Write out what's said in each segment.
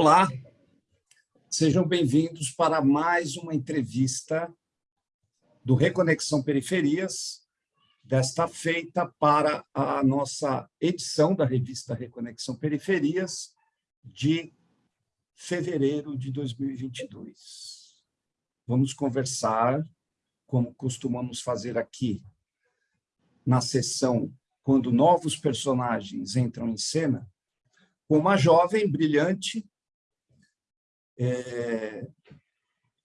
Olá, sejam bem-vindos para mais uma entrevista do Reconexão Periferias, desta feita para a nossa edição da revista Reconexão Periferias de fevereiro de 2022. Vamos conversar, como costumamos fazer aqui, na sessão quando novos personagens entram em cena, com uma jovem brilhante é,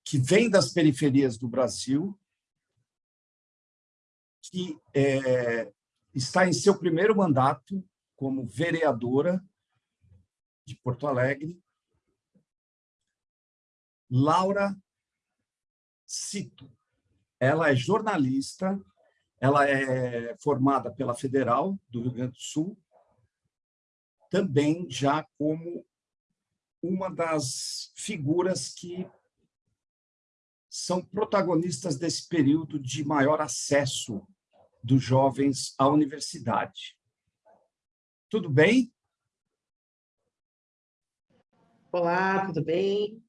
que vem das periferias do Brasil, que é, está em seu primeiro mandato como vereadora de Porto Alegre, Laura Cito. Ela é jornalista, ela é formada pela Federal do Rio Grande do Sul, também já como uma das figuras que são protagonistas desse período de maior acesso dos jovens à universidade. Tudo bem? Olá, tudo bem?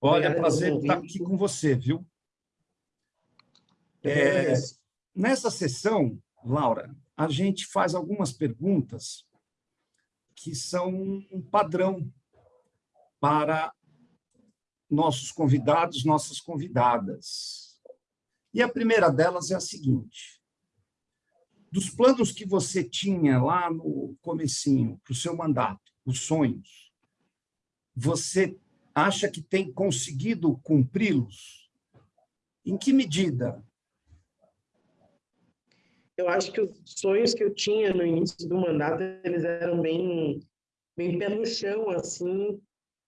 Olha, é prazer estar aqui com você, viu? É, nessa sessão, Laura, a gente faz algumas perguntas que são um padrão para nossos convidados, nossas convidadas. E a primeira delas é a seguinte, dos planos que você tinha lá no comecinho, para o seu mandato, os sonhos, você acha que tem conseguido cumpri-los? Em que medida? Eu acho que os sonhos que eu tinha no início do mandato, eles eram bem, bem pé no chão, assim,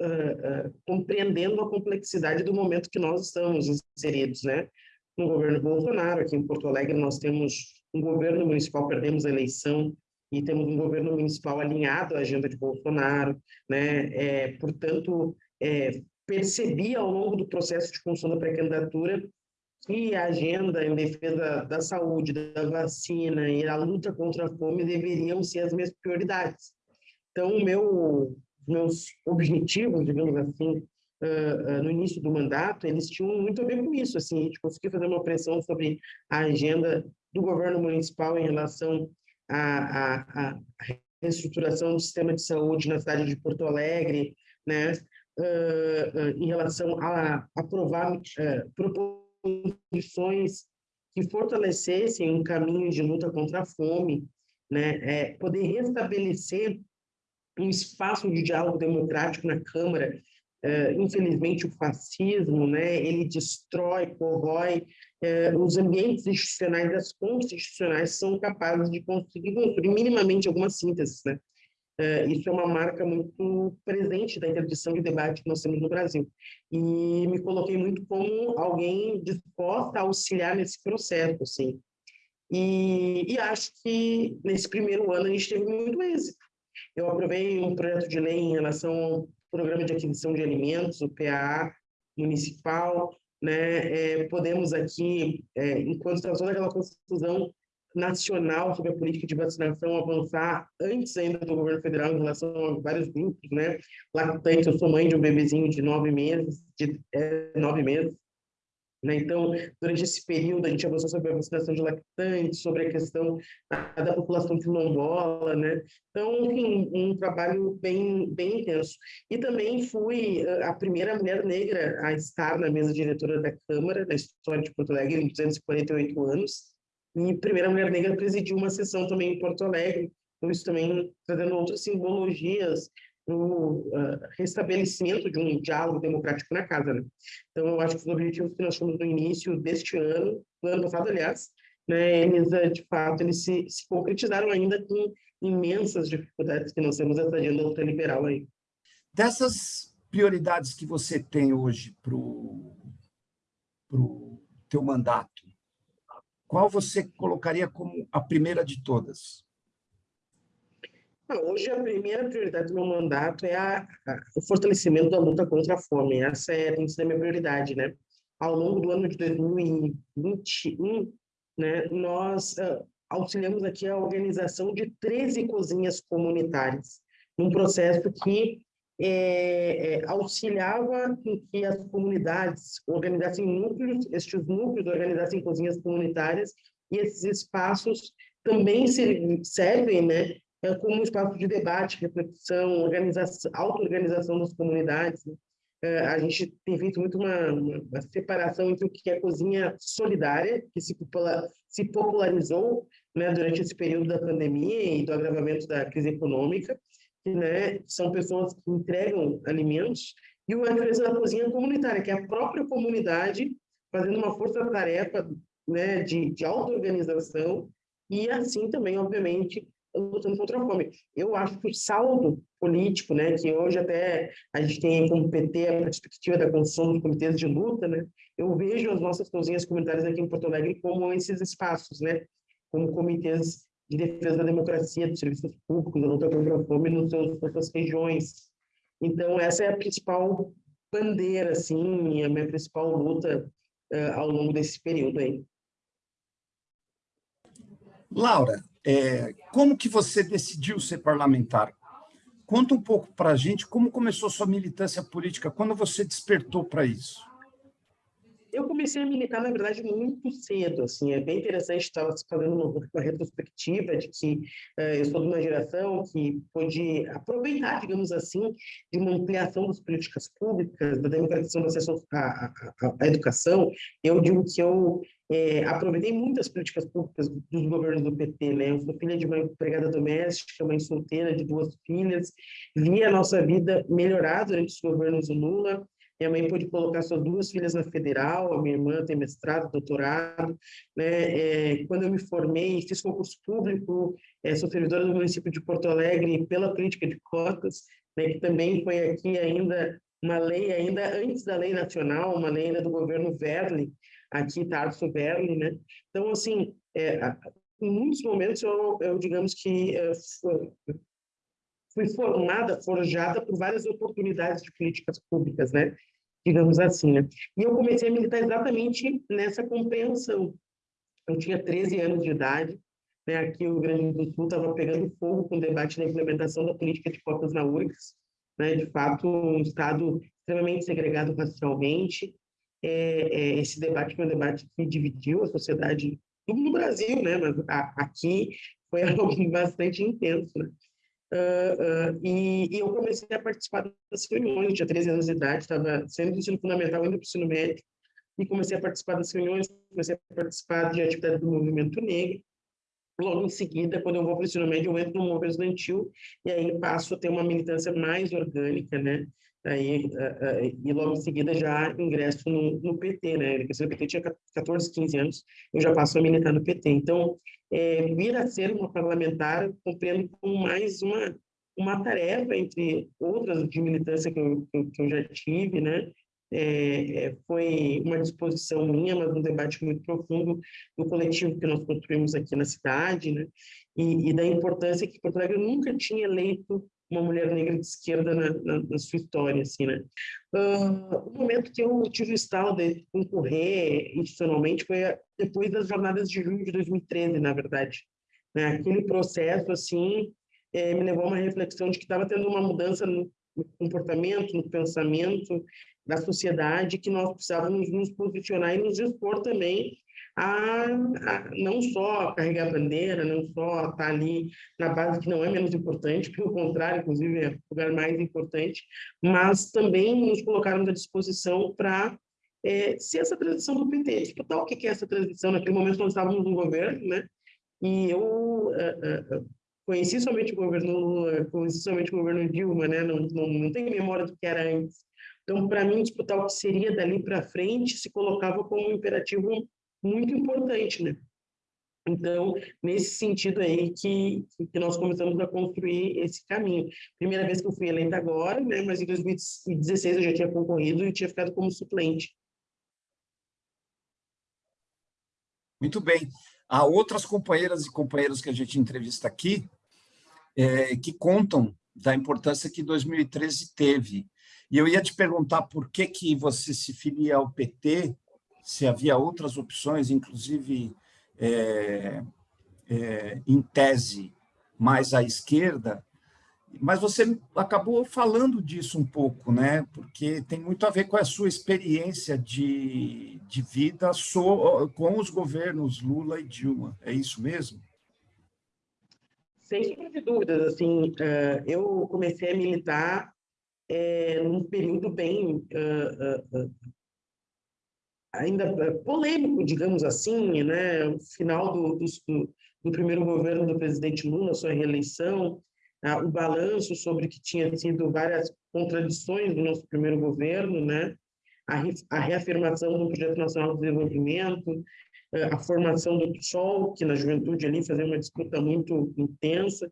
uh, uh, compreendendo a complexidade do momento que nós estamos inseridos, né? No governo Bolsonaro, aqui em Porto Alegre, nós temos um governo municipal, perdemos a eleição, e temos um governo municipal alinhado à agenda de Bolsonaro, né? É, portanto, é, percebi ao longo do processo de construção da pré-candidatura que a agenda em defesa da saúde, da vacina e a luta contra a fome deveriam ser as minhas prioridades. Então, o meu meus objetivos, digamos assim, uh, uh, no início do mandato, eles tinham muito a ver com isso, assim, a gente conseguiu fazer uma pressão sobre a agenda do governo municipal em relação à, reestruturação do sistema de saúde na cidade de Porto Alegre, né, uh, em relação a aprovar proposições que fortalecessem um caminho de luta contra a fome, né, é, poder restabelecer um espaço de diálogo democrático na Câmara. Uh, infelizmente, o fascismo, né, ele destrói, corrói uh, os ambientes institucionais, as constitucionais são capazes de conseguir construir minimamente alguma síntese, né? Uh, isso é uma marca muito presente da interdição de debate que nós temos no Brasil. E me coloquei muito como alguém disposta a auxiliar nesse processo, assim. E, e acho que nesse primeiro ano a gente teve muito êxito. Eu aprovei um projeto de lei em relação ao Programa de Aquisição de Alimentos, o PAA municipal, né? É, podemos aqui, é, enquanto está toda aquela confusão nacional sobre a política de vacinação, avançar antes ainda do governo federal em relação a vários grupos, né? Lactante, eu sou mãe de um bebezinho de nove meses, de é, nove meses, né? Então, durante esse período, a gente avançou sobre a vacinação de lactantes, sobre a questão da, população quilombola, né? Então, enfim, um trabalho bem, bem intenso. E também fui eh, a primeira mulher negra a estar na mesa diretora da Câmara, da história de Porto Alegre, em 248 anos, e primeira mulher negra presidiu uma sessão também em Porto Alegre, então isso também trazendo outras simbologias o uh, restabelecimento de um diálogo democrático na casa. Né? Então, eu acho que os objetivos que nós tínhamos no início deste ano, no ano passado, aliás, né, eles, uh, de fato, eles se, se, concretizaram ainda com imensas dificuldades que nós temos nessa agenda ultraliberal aí. Dessas prioridades que você tem hoje para o teu mandato, qual você colocaria como a primeira de todas? Hoje, a primeira prioridade do meu mandato é a, a, o fortalecimento da luta contra a fome. Essa é, tem sido a minha prioridade, né? Ao longo do ano de 2021, né, nós uh, auxiliamos aqui a organização de 13 cozinhas comunitárias, num processo que é, é, auxiliava em que as comunidades organizassem núcleos, estes núcleos organizassem cozinhas comunitárias, e esses espaços também servem né, é, como espaço de debate, reflexão, organização, auto-organização das comunidades. Né? É, a gente tem feito muito uma, uma, separação entre o que é cozinha solidária, que se, popular, se popularizou né, durante esse período da pandemia e do agravamento da crise econômica, que né, são pessoas que entregam alimentos, e a empresa da cozinha comunitária, que é a própria comunidade fazendo uma força-tarefa né, de, de auto-organização e assim também, obviamente, lutando contra a fome. Eu acho que o saldo político, né, que hoje até a gente tem como PT a perspectiva da construção dos comitês de luta, né, eu vejo as nossas cozinhas comunitárias aqui em Porto Alegre como esses espaços, né, como comitês de defesa da democracia, dos serviços públicos, da luta contra a fome nos seus, nas suas regiões. Então, essa é a principal bandeira, assim, a minha principal luta uh, ao longo desse período aí. Laura, é, como que você decidiu ser parlamentar? Conta um pouco para a gente como começou sua militância política, quando você despertou para isso? Eu comecei a militar, na verdade, muito cedo. Assim, é bem interessante estar fazendo uma retrospectiva de que uh, eu sou de uma geração que pôde aproveitar, digamos assim, de uma ampliação das políticas públicas, da democratização do acesso à, à, à educação. Eu digo que eu é, aproveitei muitas políticas públicas dos governos do PT, né? Eu sou filha de uma empregada doméstica, mãe solteira de duas filhas, vi a nossa vida melhorar durante os governos do Lula, minha mãe pôde colocar suas duas filhas na federal, a minha irmã tem mestrado, doutorado. Né? É, quando eu me formei, fiz concurso público, é, sou servidora do município de Porto Alegre pela política de cotas, né, que também foi aqui ainda uma lei, ainda antes da lei nacional, uma lei ainda do governo Verli, aqui, Tarso Verli. Né? Então, assim, é, em muitos momentos eu, eu digamos que é, fui formada, forjada por várias oportunidades de políticas públicas, né? Digamos assim, né? E eu comecei a militar exatamente nessa compreensão. Eu tinha 13 anos de idade, né? Aqui o Rio Grande do Sul estava pegando fogo com o debate da implementação da política de cotas na URGS, né? De fato, um estado extremamente segregado racialmente. É, é, esse debate foi um debate que dividiu a sociedade no Brasil, né? Mas a, aqui foi algo bastante intenso, né? Uh, uh, e, e, eu comecei a participar das reuniões, eu tinha 13 anos de idade, estava sendo do ensino fundamental, indo para o ensino médio, e comecei a participar das reuniões, comecei a participar de atividades do movimento negro. Logo em seguida, quando eu vou para o ensino médio, eu entro no movimento estudantil, e aí passo a ter uma militância mais orgânica, né? Aí, uh, e logo em seguida já ingresso no, no PT, né? O PT tinha 14, 15 anos, eu já passo a militar no PT. Então, é, vir a ser uma parlamentar, compreendo como mais uma, uma tarefa, entre outras de militância que eu, que eu já tive, né? É, é, foi uma disposição minha, mas um debate muito profundo do coletivo que nós construímos aqui na cidade, né? E, e da importância que Porto Alegre nunca tinha eleito uma mulher negra de esquerda na, na, na sua história, assim, né? Uh, o momento que eu tive o estalo de concorrer institucionalmente foi depois das jornadas de junho de 2013, na verdade. Né? Aquele processo, assim, é, me levou a uma reflexão de que estava tendo uma mudança no comportamento, no pensamento da sociedade, que nós precisávamos nos posicionar e nos expor também a, a, não só carregar a bandeira, não só estar ali na base que não é menos importante, pelo contrário, inclusive é o lugar mais importante, mas também nos colocarmos à disposição para é, ser essa transição do PT. Explicar o que é essa transição. Naquele momento nós estávamos no governo, né? E eu uh, uh, conheci somente o governo conheci somente o governo Dilma, né? Não, não, não tenho memória do que era antes. Então, para mim, disputar o que seria dali para frente se colocava como um imperativo muito importante, né? Então, nesse sentido aí que, que nós começamos a construir esse caminho. Primeira vez que eu fui eleita agora, né? Mas em 2016 eu já tinha concorrido e tinha ficado como suplente. Muito bem. Há outras companheiras e companheiros que a gente entrevista aqui é, que contam da importância que 2013 teve. E eu ia te perguntar por que, que você se filia ao PT se havia outras opções, inclusive é, é, em tese mais à esquerda, Mas você acabou falando disso um pouco, né? Porque tem muito a ver com a sua experiência de, de vida so, com os governos Lula e Dilma. É isso mesmo? Sem sombra de dúvidas. Assim, eh, eu comecei a militar é, num período bem uh, ainda polêmico, digamos assim, né? O final do, do, do primeiro governo do presidente Lula, sua reeleição, ah, o balanço sobre que tinha sido várias contradições do nosso primeiro governo, né? A, a reafirmação do projeto nacional de desenvolvimento, a formação do PSOL, que na juventude ali fazia uma disputa muito intensa.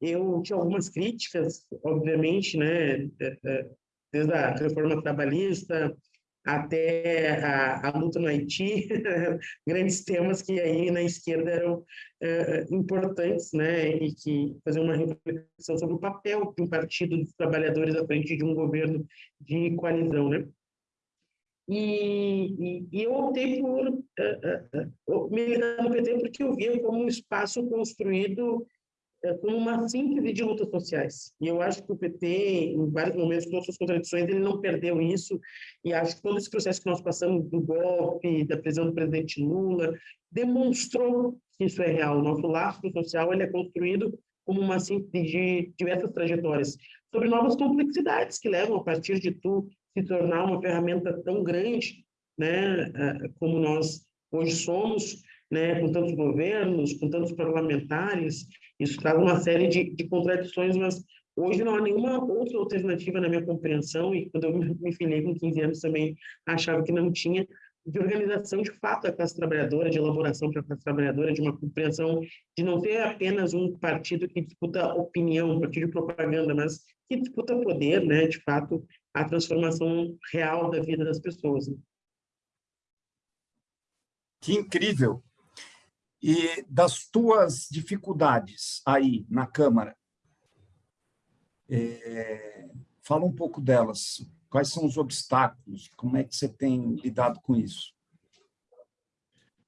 eu tinha algumas críticas, obviamente, né? desde a reforma trabalhista, até a, a, luta no Haiti, grandes temas que aí na esquerda eram uh, importantes, né, e que faziam uma reflexão sobre o papel de um partido dos trabalhadores à frente de um governo de coalizão, né. E, e, e eu optei por uh, uh, militar no PT porque eu via como um espaço construído como uma síntese de lutas sociais. E eu acho que o PT, em vários momentos, com suas contradições, ele não perdeu isso. E acho que todo esse processo que nós passamos do golpe, da prisão do presidente Lula, demonstrou que isso é real. O nosso laço social ele é construído como uma síntese de diversas trajetórias, sobre novas complexidades que levam, a partir de tu, se tornar uma ferramenta tão grande, né, é, como nós hoje somos, né, com tantos governos, com tantos parlamentares, isso traz uma série de, de contradições, mas hoje não há nenhuma outra alternativa na minha compreensão, e quando eu me filiei com 15 anos também achava que não tinha, de organização de fato da classe trabalhadora, de elaboração para a classe trabalhadora, de uma compreensão de não ter apenas um partido que disputa opinião, um partido de propaganda, mas que disputa poder, né, de fato, a transformação real da vida das pessoas. Né? Que incrível! E das tuas dificuldades aí na Câmara, é, fala um pouco delas. Quais são os obstáculos? Como é que você tem lidado com isso?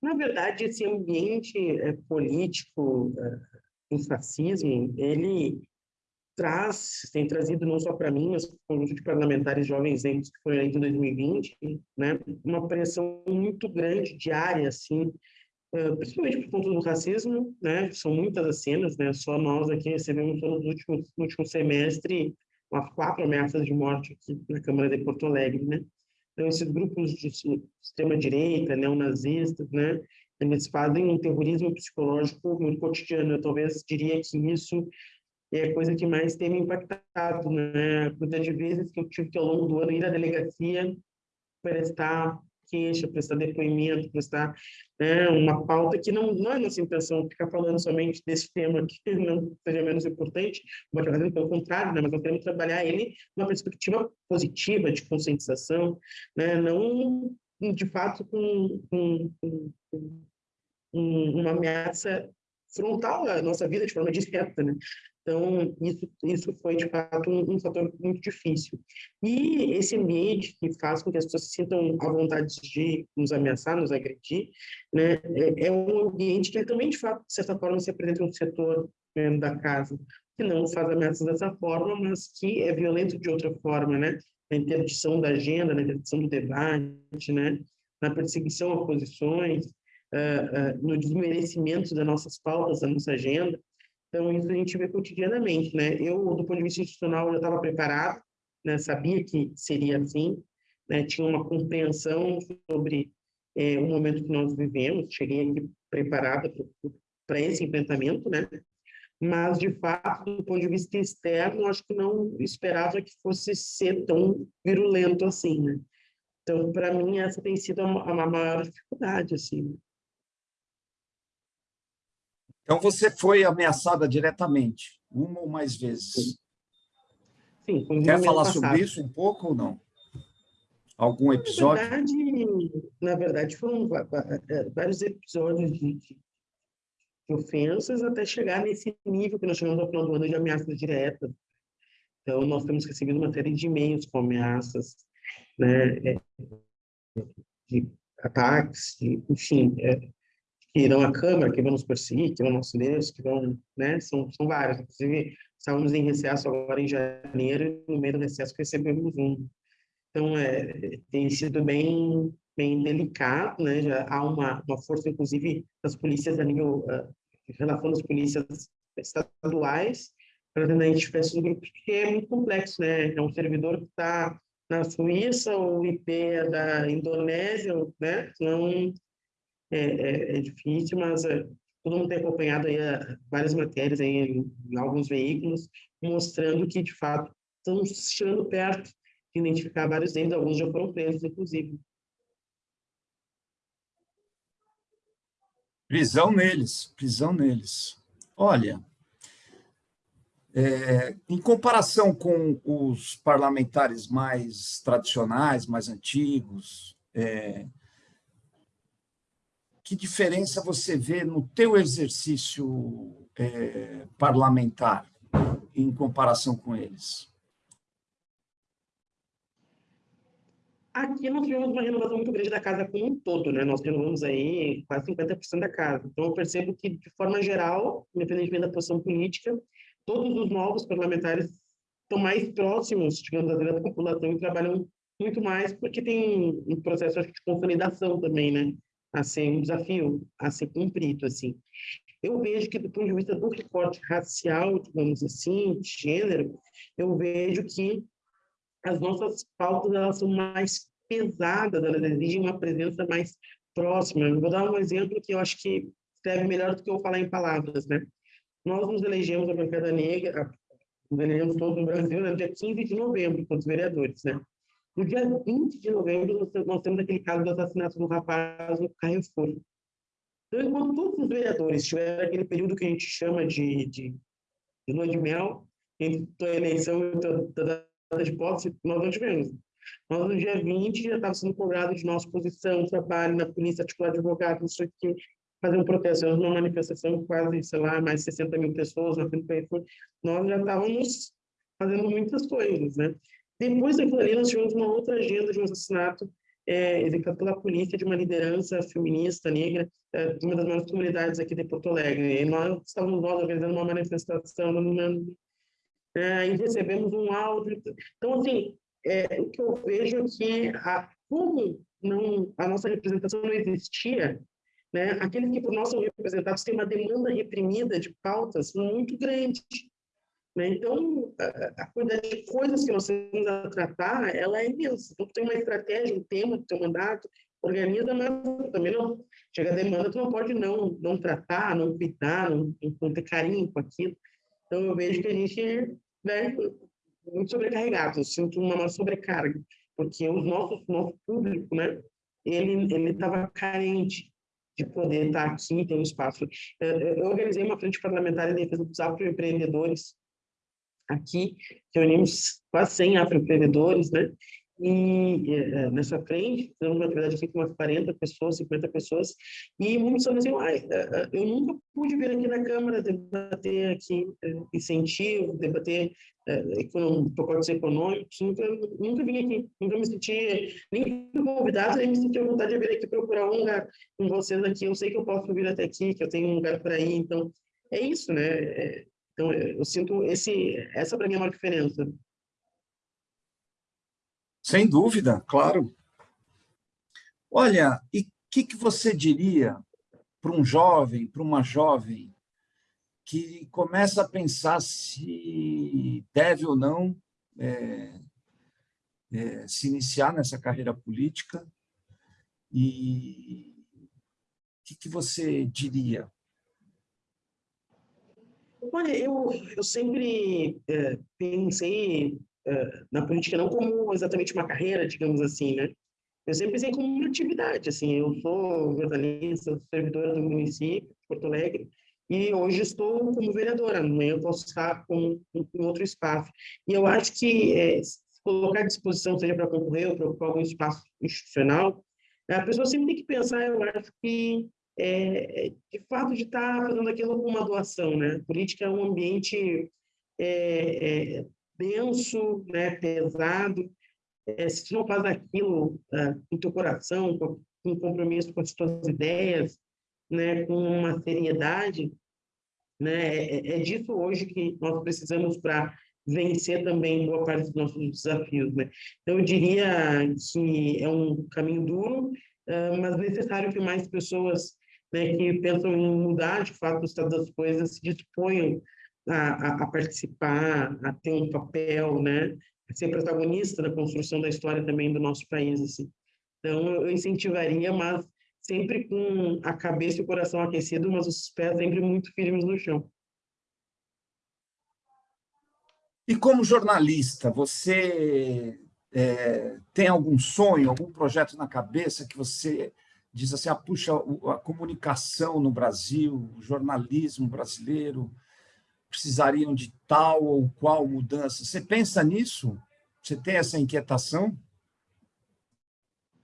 Na verdade, esse ambiente é, político, é, o fascismo, ele traz, tem trazido não só para mim, mas para o conjunto de parlamentares jovens que foi eleito em 2020, né, uma pressão muito grande diária, assim, Uh, principalmente por conta do racismo, né? São muitas as cenas, né? Só nós aqui recebemos no último, no último semestre umas quatro ameaças de morte aqui na Câmara de Porto Alegre, né? Então, esses grupos de extrema-direita, neonazistas, né? Eles fazem um terrorismo psicológico muito cotidiano. Eu talvez diria que isso é a coisa que mais tem me impactado, né? De vezes que eu tive que, ao longo do ano, ir à delegacia prestar queixa, prestar depoimento, prestar né, uma pauta que não, não é nossa intenção ficar falando somente desse tema que não seja menos importante, pelo contrário, né, mas nós queremos trabalhar ele numa perspectiva positiva, de conscientização, né, não de fato com, com, com, com uma ameaça frontal à nossa vida de forma direta, né? Então, isso, isso foi, de fato, um, um, fator muito difícil. E esse ambiente que faz com que as pessoas se sintam à vontade de nos ameaçar, nos agredir, né, é, é um ambiente que também, de fato, de certa forma, se apresenta um setor né, da casa, que não faz ameaças dessa forma, mas que é violento de outra forma, né? Na interdição da agenda, na interdição do debate, né? Na perseguição a posições, uh, uh, no desmerecimento das nossas pautas, da nossa agenda. Então, isso a gente vê cotidianamente, né? Eu, do ponto de vista institucional, já estava preparado, né? sabia que seria assim, né? tinha uma compreensão sobre é, o momento que nós vivemos, cheguei aqui preparada para esse enfrentamento, né? Mas, de fato, do ponto de vista externo, acho que não esperava que fosse ser tão virulento assim, né? Então, para mim, essa tem sido a, a maior dificuldade, assim. Então, você foi ameaçada diretamente, uma ou mais vezes. Sim. Quer falar passado. sobre isso um pouco ou não? Algum episódio? Na verdade, na verdade foram é, vários episódios de, ofensas até chegar nesse nível que nós chamamos ao final do ano de ameaças diretas. Então, nós temos recebido uma série de e-mails com ameaças, né, é, de ataques, de, enfim, é, que irão à Câmara, que vão nos perseguir, que vão nos Deus, que vão, né, são, são vários. Inclusive, estávamos em recesso agora em janeiro, e no meio do recesso recebemos um. Então, é, tem sido bem, bem delicado, né, já há uma, uma força, inclusive, das polícias a nível, uh, em relação às polícias estaduais, para identificar esses grupos, que é muito complexo, né, é um servidor que está na Suíça, o IP é da Indonésia, né, não é, é, é difícil, mas é, todo mundo tem acompanhado aí é, várias matérias aí em, em, alguns veículos, mostrando que, de fato, estão chegando perto de identificar vários deles, alguns já foram presos, inclusive. Prisão neles, prisão neles. Olha, é, em comparação com os parlamentares mais tradicionais, mais antigos, é, que diferença você vê no teu exercício é, parlamentar em comparação com eles? Aqui nós tivemos uma renovação muito grande da casa como um todo, né? Nós renovamos aí quase 50% da casa. Então, eu percebo que, de forma geral, independentemente da posição política, todos os novos parlamentares estão mais próximos, digamos da população e trabalham muito mais porque tem um processo de consolidação também, né? A ser um desafio a ser cumprido, assim. Eu vejo que, do ponto de vista do recorte racial, digamos assim, de gênero, eu vejo que as nossas pautas elas são mais pesadas, elas exigem uma presença mais próxima. Eu vou dar um exemplo que eu acho que serve melhor do que eu falar em palavras, né? Nós nos elegemos a bancada negra, nos elegemos todos no Brasil, no dia 15 de novembro, com os vereadores, né? No dia 20 de novembro, nós temos aquele caso do assassinato do rapaz no Carrefour. Então, enquanto todos os vereadores tiveram aquele período que a gente chama de, de, de lua de mel, entre a eleição e a data de posse, nós não tivemos. Nós, no dia 20, já estava sendo cobrado de nossa posição, trabalho na polícia, articular advogado, não sei o que, fazer um protesto, uma manifestação quase, sei lá, mais 60 mil pessoas na frente do Carrefour. Nós já estávamos fazendo muitas coisas, né? Depois daquilo ali, nós tivemos uma outra agenda de um assassinato é, executado pela polícia de uma liderança feminista negra é, de uma das maiores comunidades aqui de Porto Alegre. E nós estávamos nós organizando uma manifestação é, e recebemos um áudio. Então, assim, é, o que eu vejo é que a, como não, a nossa representação não existia, né, aqueles que por nós são representados têm uma demanda reprimida de pautas muito grande. Né? Então, a, quantidade de coisas que nós temos a tratar, ela é imensa. Então, tem uma estratégia, um tema do teu mandato, organiza, mas também não. Chega a demanda, tu não pode não, não tratar, não cuidar, não, não ter carinho com aquilo. Então, eu vejo que a gente né, muito sobrecarregado, eu sinto uma sobrecarga, porque o nosso, nosso público, né, ele estava carente de poder estar aqui, ter um espaço. Eu organizei uma frente parlamentar em defesa dos afroempreendedores, aqui reunimos quase 100 afroempreendedores, né? E é, nessa frente, temos uma atividade aqui com umas 40 pessoas, 50 pessoas, e muitos estão dizendo, ah, eu nunca pude vir aqui na Câmara debater aqui incentivo, debater econom, pacotes econômicos, nunca, nunca vim aqui, nunca me senti nem convidado, nem me senti à vontade de vir aqui procurar um lugar com vocês aqui, eu sei que eu posso vir até aqui, que eu tenho um lugar para ir, então é isso, né? É, então, eu sinto esse, essa para mim é a maior diferença. Sem dúvida, claro. Olha, e o que, que você diria para um jovem, para uma jovem, que começa a pensar se deve ou não é, é, se iniciar nessa carreira política? E o que, que você diria? Olha, eu, eu sempre é, pensei é, na política não como exatamente uma carreira, digamos assim, né? Eu sempre pensei como uma atividade, assim, eu sou jornalista, servidora do município de Porto Alegre, e hoje estou como vereadora, amanhã eu posso estar com, em outro espaço. E eu acho que é, se colocar à disposição, seja para concorrer ou para ocupar algum espaço institucional, a pessoa sempre tem que pensar, eu acho que é, de fato de estar tá fazendo aquilo com uma doação, né? política é um ambiente é, é, denso, né, pesado. É, se tu não faz aquilo uh, com teu coração, com, com compromisso com as tuas ideias, né, com uma seriedade, né, é, é disso hoje que nós precisamos para vencer também boa parte dos nossos desafios, né? Então eu diria que é um caminho duro, mas necessário que mais pessoas, né, que pensam em mudar de fato o estado das coisas se disponham a, a, a participar, a ter um papel, né, a ser protagonista da construção da história também do nosso país, assim. Então eu incentivaria, mas sempre com a cabeça e o coração aquecido, mas os pés sempre muito firmes no chão. E como jornalista, você é, tem algum sonho, algum projeto na cabeça que você diz assim, ah, puxa, a comunicação no Brasil, o jornalismo brasileiro precisariam de tal ou qual mudança? Você pensa nisso? Você tem essa inquietação?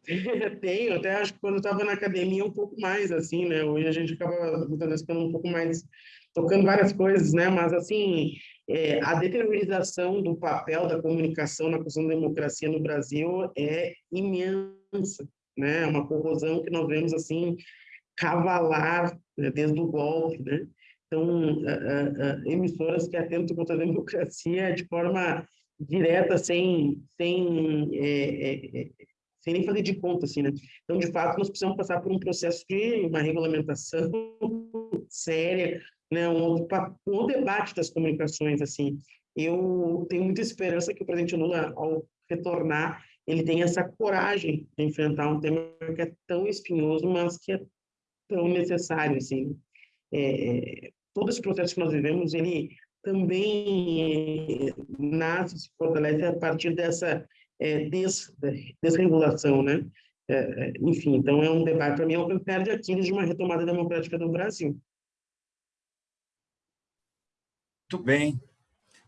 Tenho, até acho que quando estava na academia um pouco mais, assim, né? Hoje a gente acaba ficando um pouco mais tocando várias coisas, né? Mas, assim, é, a deteriorização do papel da comunicação na questão da democracia no Brasil é imensa, né? Uma corrosão que nós vemos, assim, cavalar né? desde o golpe, né? Então, emissoras que atentam contra a democracia de forma direta, sem, sem é, é, é sem nem fazer de conta, assim, né? Então, de fato, nós precisamos passar por um processo de uma regulamentação séria, né? Um, um debate das comunicações, assim. Eu tenho muita esperança que o presidente Lula, ao retornar, ele tenha essa coragem de enfrentar um tema que é tão espinhoso, mas que é tão necessário, assim. É, todo esse processo que nós vivemos, ele também nasce, se fortalece a partir dessa é, des, desregulação, né? É, é, enfim, então é um debate, para mim, é um perde Aquiles de uma retomada democrática do Brasil. Muito bem.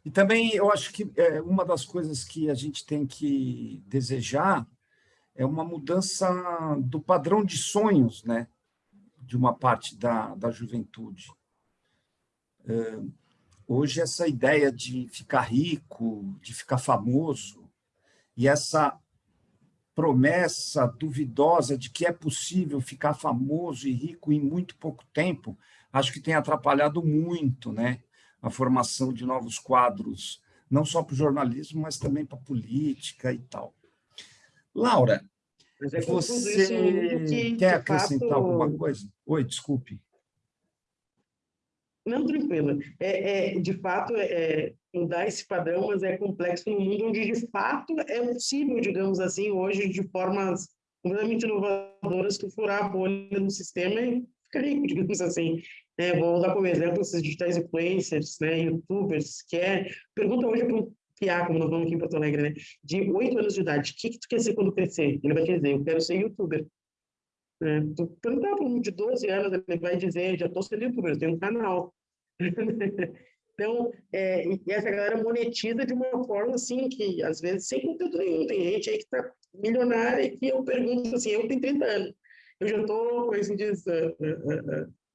E também eu acho que é, uma das coisas que a gente tem que desejar é uma mudança do padrão de sonhos, né? de uma parte da, da juventude. É, hoje, essa ideia de ficar rico, de ficar famoso, e essa promessa duvidosa de que é possível ficar famoso e rico em muito pouco tempo, acho que tem atrapalhado muito né, a formação de novos quadros, não só para o jornalismo, mas também para a política e tal. Laura, é você que, quer acrescentar fato... alguma coisa? Oi, desculpe. Não, tranquilo. É, é, de fato, é, é, mudar esse padrão, mas é complexo no mundo onde, de fato, é possível, digamos assim, hoje, de formas completamente inovadoras, tu furar a bolha no sistema e ficar rico, digamos assim. É, vou usar como exemplo esses digitais influencers, né, youtubers, que é... Pergunta hoje para um piá, como nós vamos aqui em Porto Alegre, né, de oito anos de idade, o que, que tu quer ser quando crescer? Ele vai dizer, eu quero ser youtuber. É, tu perguntar para um de 12 anos, ele vai dizer, já estou sendo youtuber, tenho um canal. então, é, essa galera monetiza de uma forma assim, que às vezes sem conteúdo nenhum. Tem gente aí que está milionária e que eu pergunto assim, eu tenho 30 anos, eu já estou, como assim diz,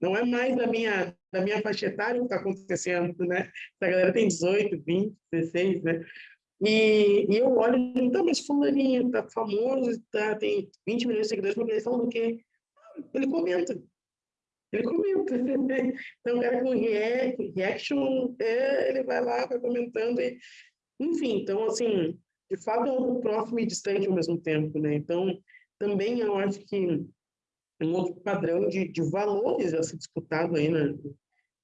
não é mais da minha, da minha faixa etária que está acontecendo, né? Essa galera tem 18, 20, 16, né? E, e eu olho e digo, tá, mas fulaninho tá famoso, tá, tem 20 milhões de seguidores, porque eles falam do quê? Ele comenta. Ele comenta. Então, o cara com react, reaction, é, ele vai lá, vai comentando. E, enfim, então, assim, de fato, é um próximo e distante ao mesmo tempo, né? Então, também eu acho que um outro padrão de, de valores a ser disputado aí na,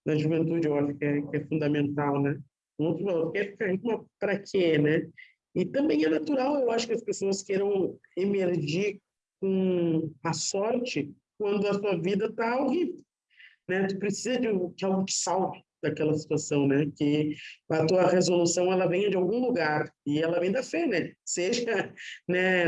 na juventude, eu acho que é, que é fundamental, né? Um outro valor, rico para quê, né? E também é natural, eu acho que as pessoas queiram emergir com a sorte quando a sua vida está horrível, né? Tu precisa de, de algo que salve daquela situação, né? Que a tua resolução ela vem de algum lugar e ela vem da fé, né? Seja, né,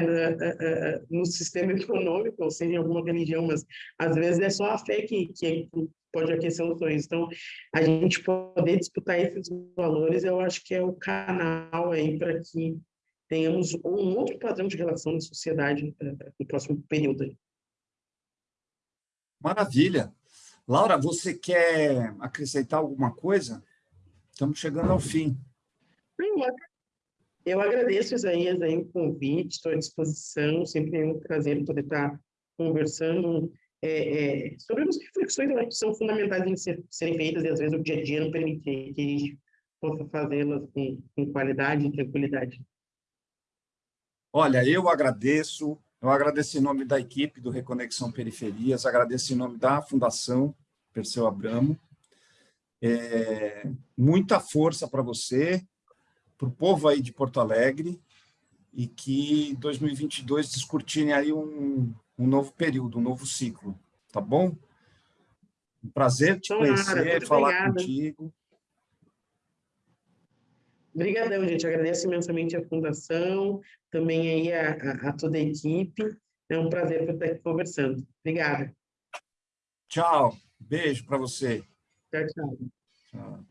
no sistema econômico ou seja em alguma religião, mas às vezes é só a fé que, que pode aquecer os sonhos. Então, a gente poder disputar esses valores, eu acho que é o canal aí para que tenhamos um outro padrão de relação na sociedade no próximo período. Maravilha. Laura, você quer acrescentar alguma coisa? Estamos chegando ao fim. Eu agradeço, Isaías, aí, o convite, estou à disposição, sempre é um prazer poder estar conversando é, é, sobre as reflexões que são fundamentais em ser, serem feitas e às vezes o dia a dia não permite que a gente possa fazê-las com, com qualidade e tranquilidade. Olha, eu agradeço, eu agradeço em nome da equipe do Reconexão Periferias, agradeço em nome da Fundação Perseu Abramo. É, muita força para você, para o povo aí de Porto Alegre, e que 2022 descortine aí um, um novo período, um novo ciclo, tá bom? Um prazer te conhecer, falar obrigada. contigo. Obrigadão, gente. Agradeço imensamente a Fundação, também aí a, a, a toda a equipe. É um prazer estar aqui conversando. Obrigada. Tchau. Beijo para você. Tchau, tchau. Tchau.